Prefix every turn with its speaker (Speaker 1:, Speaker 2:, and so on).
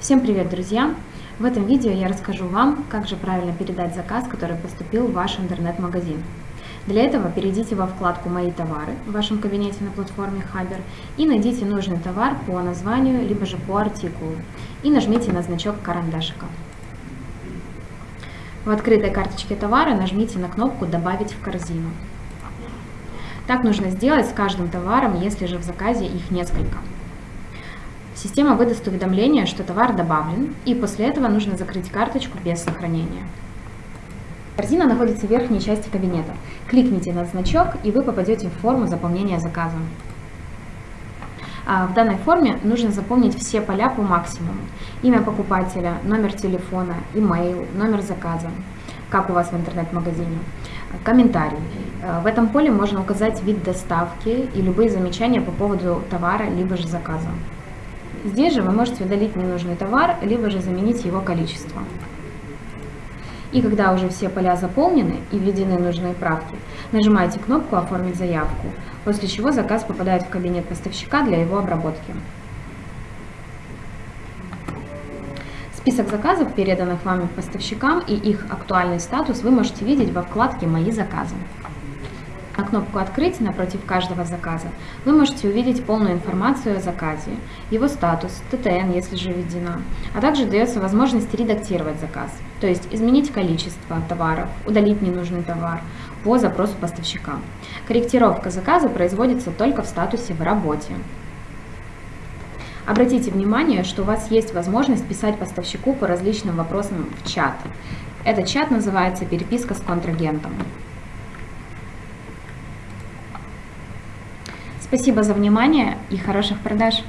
Speaker 1: Всем привет, друзья! В этом видео я расскажу вам, как же правильно передать заказ, который поступил в ваш интернет-магазин. Для этого перейдите во вкладку «Мои товары» в вашем кабинете на платформе Хабер и найдите нужный товар по названию, либо же по артикулу и нажмите на значок карандашика. В открытой карточке товара нажмите на кнопку «Добавить в корзину». Так нужно сделать с каждым товаром, если же в заказе их несколько. Система выдаст уведомление, что товар добавлен, и после этого нужно закрыть карточку без сохранения. Корзина находится в верхней части кабинета. Кликните на значок, и вы попадете в форму заполнения заказа. А в данной форме нужно заполнить все поля по максимуму. Имя покупателя, номер телефона, имейл, номер заказа, как у вас в интернет-магазине, комментарий. В этом поле можно указать вид доставки и любые замечания по поводу товара, либо же заказа. Здесь же вы можете удалить ненужный товар, либо же заменить его количество. И когда уже все поля заполнены и введены нужные правки, нажимаете кнопку «Оформить заявку», после чего заказ попадает в кабинет поставщика для его обработки. Список заказов, переданных вами поставщикам и их актуальный статус вы можете видеть во вкладке «Мои заказы» кнопку «Открыть» напротив каждого заказа вы можете увидеть полную информацию о заказе, его статус, ТТН, если же введена, а также дается возможность редактировать заказ, то есть изменить количество товаров, удалить ненужный товар по запросу поставщика. Корректировка заказа производится только в статусе «В работе». Обратите внимание, что у вас есть возможность писать поставщику по различным вопросам в чат. Этот чат называется «Переписка с контрагентом». Спасибо за внимание и хороших продаж!